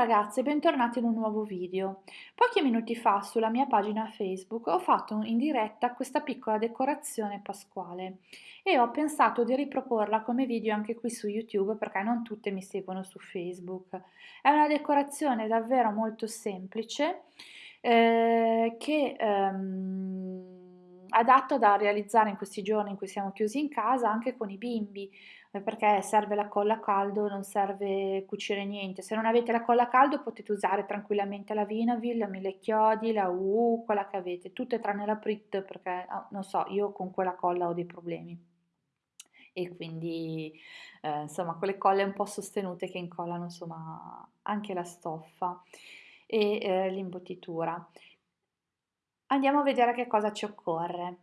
ragazze, bentornati in un nuovo video. Pochi minuti fa sulla mia pagina Facebook ho fatto in diretta questa piccola decorazione pasquale e ho pensato di riproporla come video anche qui su YouTube perché non tutte mi seguono su Facebook. È una decorazione davvero molto semplice eh, che ehm, adatta da realizzare in questi giorni in cui siamo chiusi in casa anche con i bimbi perché serve la colla a caldo, non serve cucire niente. Se non avete la colla a caldo potete usare tranquillamente la Vinavil, la Mille Chiodi, la UU, quella che avete, tutte tranne la Prit perché oh, non so, io con quella colla ho dei problemi. E quindi eh, insomma quelle colle un po' sostenute che incollano insomma anche la stoffa e eh, l'imbottitura. Andiamo a vedere che cosa ci occorre.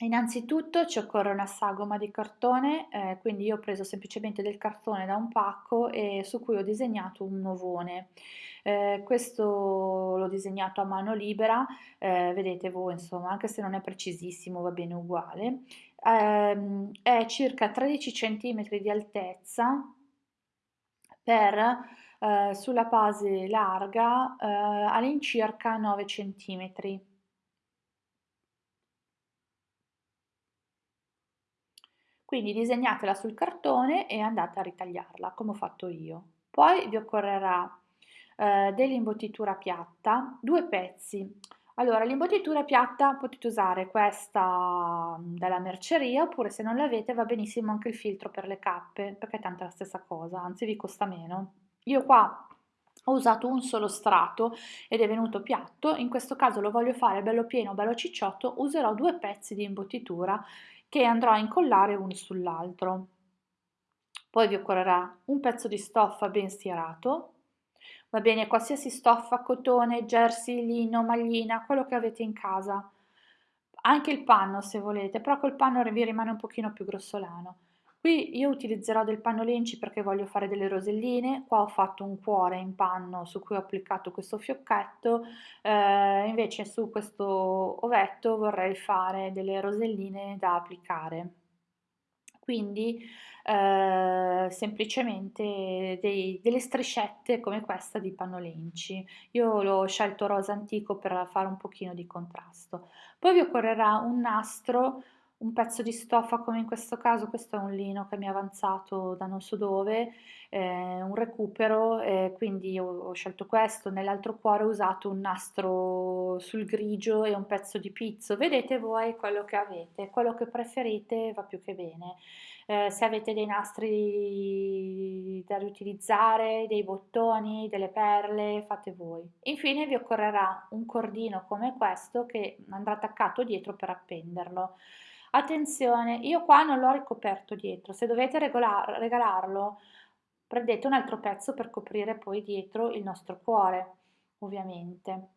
Innanzitutto ci occorre una sagoma di cartone, eh, quindi io ho preso semplicemente del cartone da un pacco e su cui ho disegnato un ovone. Eh, questo l'ho disegnato a mano libera, eh, vedete voi insomma, anche se non è precisissimo va bene uguale. Ehm, è circa 13 cm di altezza per eh, sulla base larga eh, all'incirca 9 cm. Quindi disegnatela sul cartone e andate a ritagliarla come ho fatto io. Poi vi occorrerà eh, dell'imbottitura piatta, due pezzi. Allora, l'imbottitura piatta potete usare questa mm, dalla merceria oppure se non l'avete va benissimo anche il filtro per le cappe perché è tanto la stessa cosa, anzi vi costa meno. Io qua ho usato un solo strato ed è venuto piatto, in questo caso lo voglio fare bello pieno, bello cicciotto, userò due pezzi di imbottitura che andrò a incollare uno sull'altro. Poi vi occorrerà un pezzo di stoffa ben stirato, va bene qualsiasi stoffa, cotone, jersey, lino, maglina, quello che avete in casa, anche il panno se volete, però col panno vi rimane un pochino più grossolano. Qui io utilizzerò del panno lenci perché voglio fare delle roselline, qua ho fatto un cuore in panno su cui ho applicato questo fiocchetto, eh, invece su questo ovetto vorrei fare delle roselline da applicare. Quindi eh, semplicemente dei, delle striscette come questa di panno lenci. Io l'ho scelto rosa antico per fare un pochino di contrasto. Poi vi occorrerà un nastro un pezzo di stoffa come in questo caso, questo è un lino che mi è avanzato da non so dove, eh, un recupero, eh, quindi ho, ho, scelto questo, nell'altro cuore ho usato un nastro sul grigio e un pezzo di pizzo, vedete voi quello che avete, quello che preferite va più che bene. Eh, se avete dei nastri da riutilizzare, dei bottoni, delle perle, fate voi. Infine vi occorrerà un cordino come questo che andrà attaccato dietro per appenderlo. Attenzione, io qua non l'ho ricoperto dietro, se dovete regolar, regalarlo prendete un altro pezzo per coprire poi dietro il nostro cuore, ovviamente.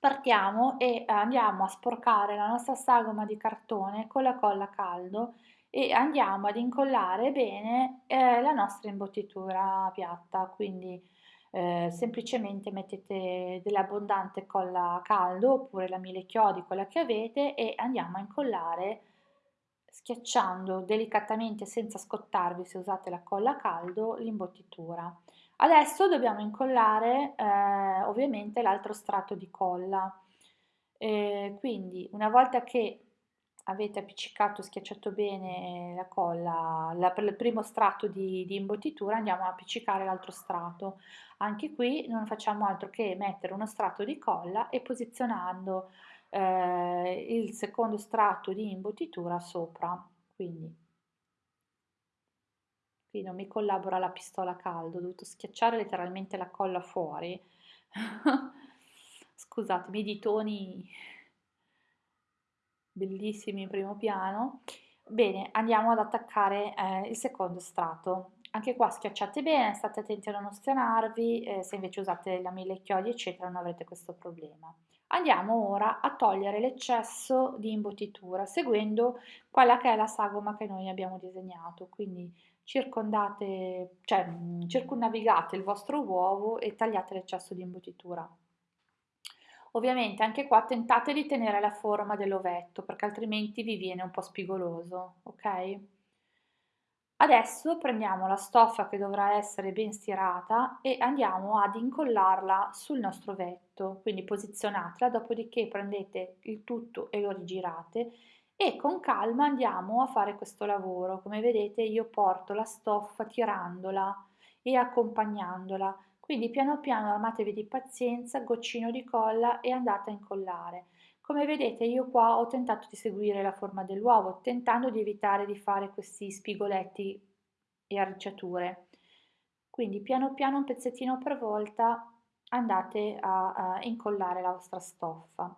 Partiamo e andiamo a sporcare la nostra sagoma di cartone con la colla a caldo e andiamo ad incollare bene eh, la nostra imbottitura piatta, quindi eh, semplicemente mettete dell'abbondante colla a caldo oppure la mille chiodi, quella che avete e andiamo a incollare schiacciando delicatamente senza scottarvi se usate la colla a caldo l'imbottitura. Adesso dobbiamo incollare eh, ovviamente l'altro strato di colla. Eh, quindi una volta che avete appiccicato, schiacciato bene la colla, la, il primo strato di, di imbottitura andiamo a appiccicare l'altro strato. Anche qui non facciamo altro che mettere uno strato di colla e posizionando eh, il secondo strato di imbottitura sopra quindi. Qui non mi collabora la pistola a caldo ho dovuto schiacciare letteralmente la colla fuori. Scusatemi i ditoni bellissimi in primo piano. Bene andiamo ad attaccare eh, il secondo strato anche qua schiacciate bene, state attenti a non ostinarvi, eh, se invece usate la mille chiodi eccetera non avrete questo problema. Andiamo ora a togliere l'eccesso di imbottitura seguendo quella che è la sagoma che noi abbiamo disegnato, quindi circondate, cioè mm, circonnavigate il vostro uovo e tagliate l'eccesso di imbottitura. Ovviamente anche qua tentate di tenere la forma dell'ovetto perché altrimenti vi viene un po' spigoloso, ok? Adesso prendiamo la stoffa che dovrà essere ben stirata e andiamo ad incollarla sul nostro vetto, quindi posizionatela, dopodiché prendete il tutto e lo rigirate e con calma andiamo a fare questo lavoro. Come vedete io porto la stoffa tirandola e accompagnandola, quindi piano piano armatevi di pazienza, goccino di colla e andate a incollare. Come vedete io qua ho tentato di seguire la forma dell'uovo, tentando di evitare di fare questi spigoletti e arricciature. Quindi piano piano, un pezzettino per volta, andate a, a incollare la vostra stoffa.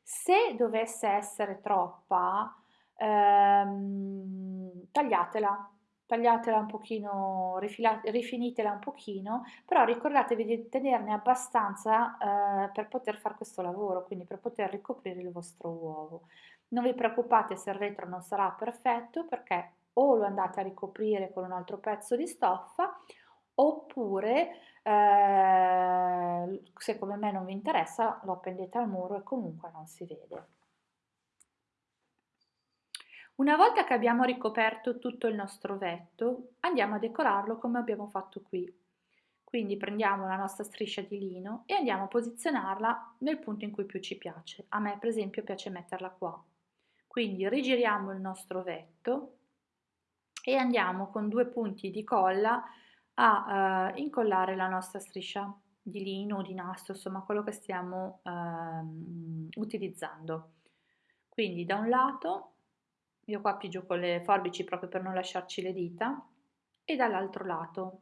Se dovesse essere troppa, ehm, tagliatela, tagliatela un pochino, rifinitela un pochino, però ricordatevi di tenerne abbastanza eh, per poter fare questo lavoro, quindi per poter ricoprire il vostro uovo. Non vi preoccupate se il retro non sarà perfetto perché o lo andate a ricoprire con un altro pezzo di stoffa oppure eh, se come me non vi interessa lo appendete al muro e comunque non si vede. Una volta che abbiamo ricoperto tutto il nostro vetto, andiamo a decorarlo come abbiamo fatto qui. Quindi prendiamo la nostra striscia di lino e andiamo a posizionarla nel punto in cui più ci piace. A me per esempio piace metterla qua. Quindi rigiriamo il nostro vetto e andiamo con due punti di colla a eh, incollare la nostra striscia di lino o di nastro, insomma quello che stiamo eh, utilizzando. Quindi da un lato io qua appigio con le forbici proprio per non lasciarci le dita. E dall'altro lato.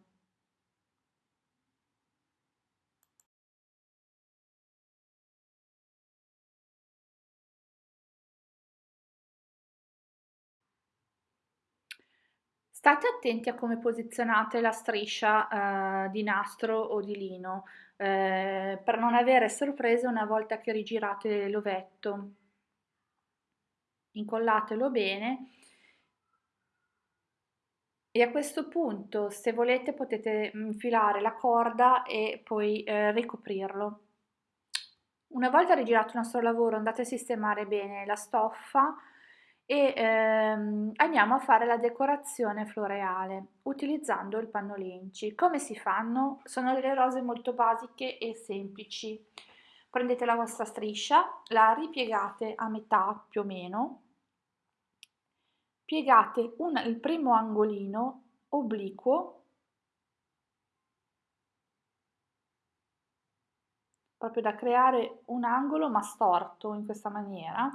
State attenti a come posizionate la striscia eh, di nastro o di lino eh, per non avere sorprese una volta che rigirate l'ovetto incollatelo bene e a questo punto se volete potete infilare la corda e poi eh, ricoprirlo. Una volta rigirato il nostro lavoro andate a sistemare bene la stoffa e ehm, andiamo a fare la decorazione floreale utilizzando il pannolenci. Come si fanno? Sono delle rose molto basiche e semplici. Prendete la vostra striscia, la ripiegate a metà più o meno piegate un, il primo angolino obliquo proprio da creare un angolo ma storto in questa maniera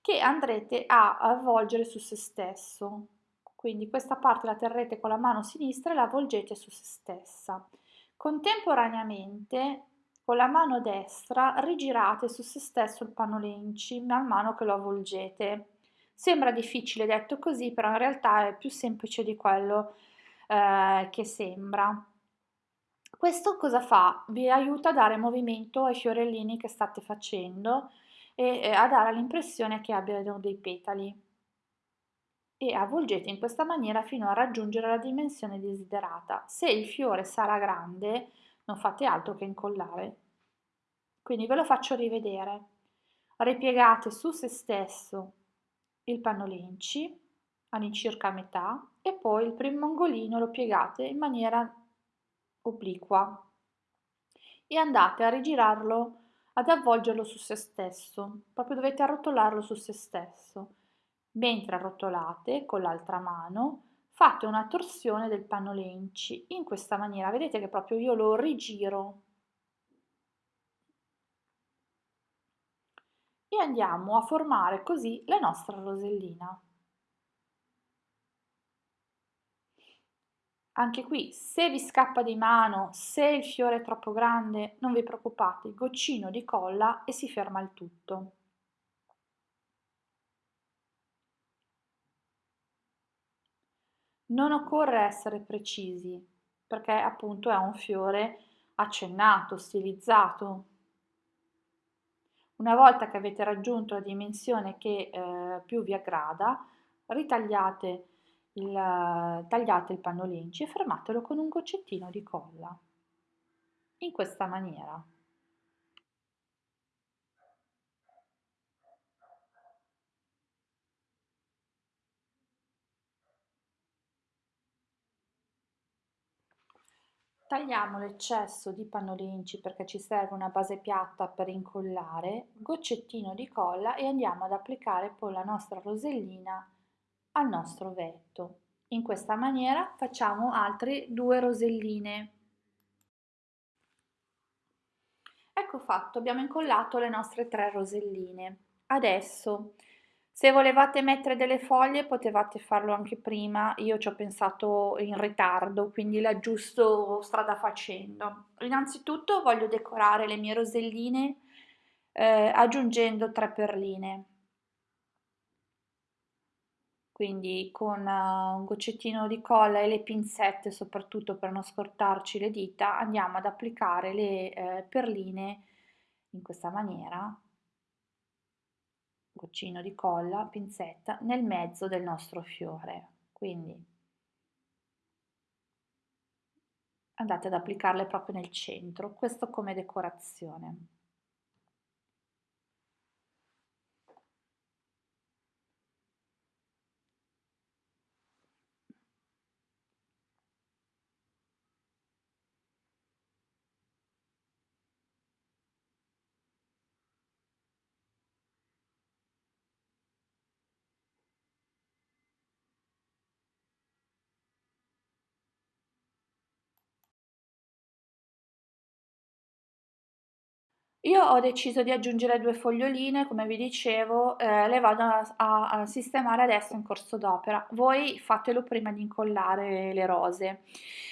che andrete a avvolgere su se stesso. Quindi questa parte la terrete con la mano sinistra e la avvolgete su se stessa. Contemporaneamente con la mano destra rigirate su se stesso il panolenci man mano che lo avvolgete Sembra difficile detto così, però in realtà è più semplice di quello eh, che sembra. Questo cosa fa? Vi aiuta a dare movimento ai fiorellini che state facendo e eh, a dare l'impressione che abbiano dei petali e avvolgete in questa maniera fino a raggiungere la dimensione desiderata. Se il fiore sarà grande non fate altro che incollare. Quindi ve lo faccio rivedere. Ripiegate su se stesso il pannolenci all'incirca a metà e poi il primo angolino lo piegate in maniera obliqua e andate a rigirarlo ad avvolgerlo su se stesso. Proprio dovete arrotolarlo su se stesso. Mentre arrotolate con l'altra mano fate una torsione del pannolenci in questa maniera. Vedete che proprio io lo rigiro e andiamo a formare così la nostra rosellina. Anche qui, se vi scappa di mano, se il fiore è troppo grande, non vi preoccupate, goccino di colla e si ferma il tutto. Non occorre essere precisi, perché appunto è un fiore accennato, stilizzato, una volta che avete raggiunto la dimensione che eh, più vi aggrada, ritagliate il, tagliate il pannolenci e fermatelo con un goccettino di colla. In questa maniera. Tagliamo l'eccesso di pannolinci perché ci serve una base piatta per incollare, goccettino di colla e andiamo ad applicare poi la nostra rosellina al nostro vetto. In questa maniera facciamo altre due roselline. Ecco fatto, abbiamo incollato le nostre tre roselline. Adesso se volevate mettere delle foglie potevate farlo anche prima, io ci ho pensato in ritardo, quindi l'aggiusto strada facendo. Innanzitutto voglio decorare le mie roselline eh, aggiungendo tre perline. Quindi con uh, un goccettino di colla e le pinzette, soprattutto per non scortarci le dita, andiamo ad applicare le eh, perline in questa maniera goccino di colla, pinzetta, nel mezzo del nostro fiore. Quindi andate ad applicarle proprio nel centro, questo come decorazione. Io ho deciso di aggiungere due foglioline, come vi dicevo, eh, le vado a, a, sistemare adesso in corso d'opera. Voi fatelo prima di incollare le rose.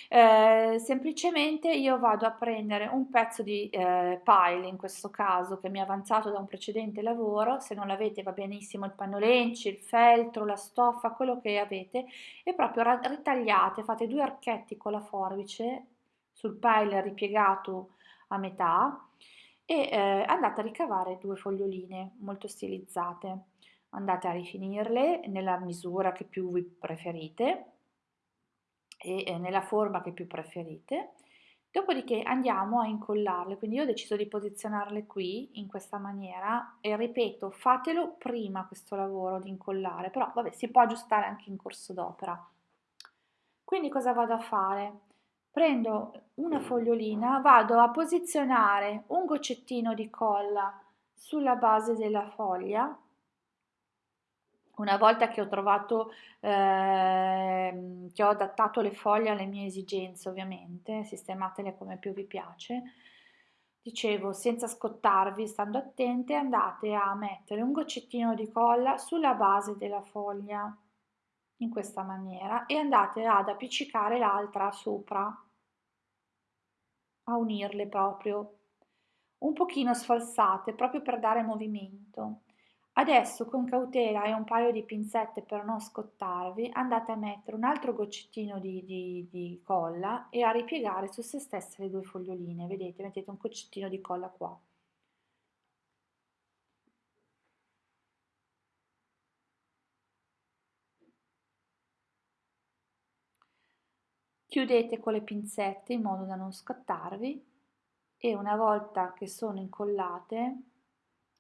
Eh, semplicemente io vado a prendere un pezzo di eh, pile, in questo caso, che mi è avanzato da un precedente lavoro, se non l'avete va benissimo il pannolenci, il feltro, la stoffa, quello che avete, e proprio ritagliate, fate due archetti con la forbice sul pile ripiegato a metà, e eh, andate a ricavare due foglioline molto stilizzate. Andate a rifinirle nella misura che più vi preferite e eh, nella forma che più preferite. Dopodiché andiamo a incollarle, quindi io ho deciso di posizionarle qui in questa maniera e ripeto, fatelo prima questo lavoro di incollare, però vabbè si può aggiustare anche in corso d'opera. Quindi cosa vado a fare? Prendo una fogliolina, vado a posizionare un goccettino di colla sulla base della foglia. Una volta che ho trovato, eh, che ho adattato le foglie alle mie esigenze, ovviamente, sistematele come più vi piace, dicevo, senza scottarvi, stando attente, andate a mettere un goccettino di colla sulla base della foglia in questa maniera e andate ad appiccicare l'altra sopra, a unirle proprio, un pochino sfalsate proprio per dare movimento. Adesso con cautela e un paio di pinzette per non scottarvi andate a mettere un altro goccettino di, di, di colla e a ripiegare su se stesse le due foglioline, vedete, mettete un goccettino di colla qua. Chiudete con le pinzette in modo da non scattarvi e una volta che sono incollate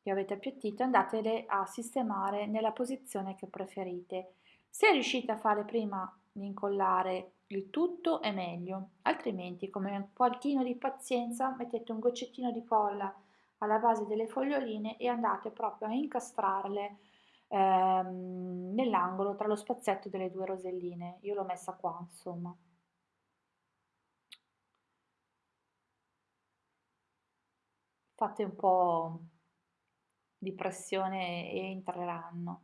che avete appiattito andatele a sistemare nella posizione che preferite. Se riuscite a fare prima di incollare il tutto è meglio, altrimenti come un pochino di pazienza mettete un goccettino di colla alla base delle foglioline e andate proprio a incastrarle ehm, nell'angolo tra lo spazzetto delle due roselline. Io l'ho messa qua, insomma. Fate un po' di pressione e entreranno.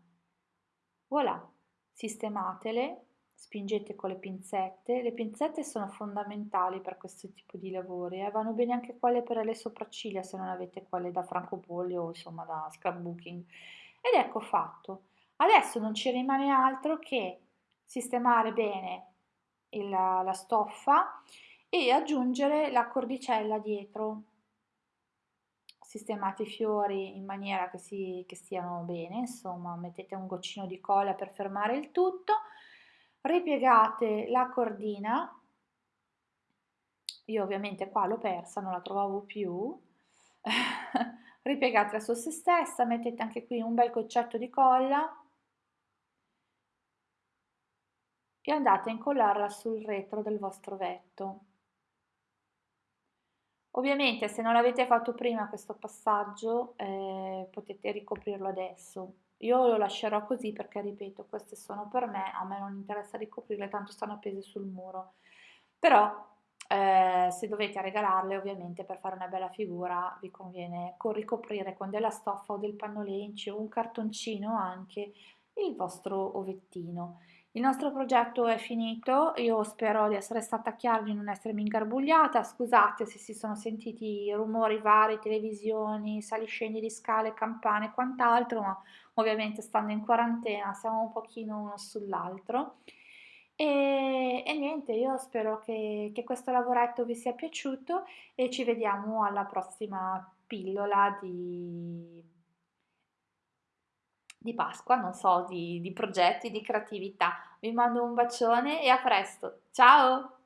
Voilà, sistematele, spingete con le pinzette. Le pinzette sono fondamentali per questo tipo di lavori, eh? vanno bene anche quelle per le sopracciglia se non avete quelle da francobolio o insomma da scrapbooking. Ed ecco fatto. Adesso non ci rimane altro che sistemare bene il, la stoffa e aggiungere la cordicella dietro sistemate i fiori in maniera che, si, che stiano bene, insomma mettete un goccino di colla per fermare il tutto, ripiegate la cordina, io ovviamente qua l'ho persa, non la trovavo più, ripiegatela su se stessa, mettete anche qui un bel goccetto di colla e andate a incollarla sul retro del vostro vetto. Ovviamente se non l'avete fatto prima questo passaggio eh, potete ricoprirlo adesso. Io lo lascerò così perché, ripeto, queste sono per me, a me non interessa ricoprirle, tanto stanno appese sul muro. Però eh, se dovete regalarle, ovviamente per fare una bella figura vi conviene con ricoprire con della stoffa o del pannolencio o un cartoncino anche il vostro ovettino. Il nostro progetto è finito, io spero di essere stata chiara, di non essermi ingarbugliata, scusate se si sono sentiti rumori vari, televisioni, saliscendi di scale, campane e quant'altro, ma ovviamente stando in quarantena siamo un pochino uno sull'altro. E, e, niente, io spero che, che questo lavoretto vi sia piaciuto e ci vediamo alla prossima pillola di di Pasqua, non so, di, di progetti, di creatività. Vi mando un bacione e a presto. Ciao!